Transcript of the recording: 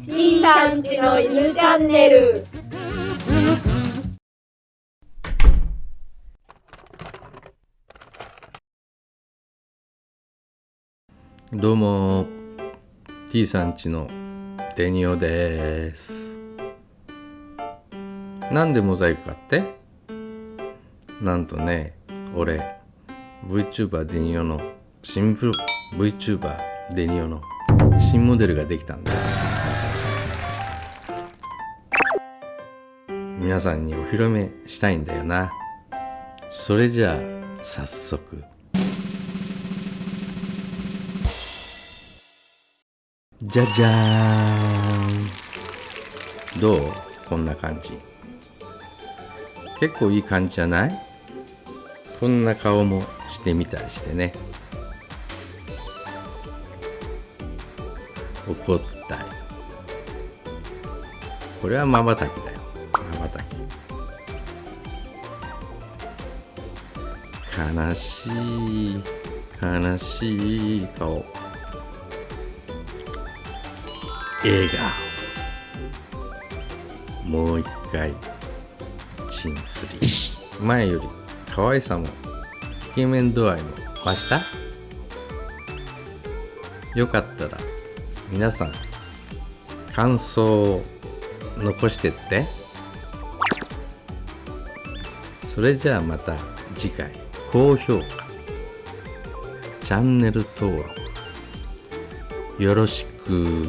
C さんちの犬チャンネル。どうも T さんちのデニオです。なんでモザイクかって？なんとね俺 VTuber デニオの新 VTuber デニオの新モデルができたんだ皆さんにお披露目したいんだよな。それじゃあ早速。じゃじゃーん。どう？こんな感じ。結構いい感じじゃない？こんな顔もしてみたりしてね。怒ったり。これはまばたきだよまばたき悲しい悲しい顔。笑顔。もう一回チンスリー前より可愛さもイケメン度合いも増した？よかったら皆さん感想を残してって。それじゃあまた次回。高評価。チャンネル登録。よろしく。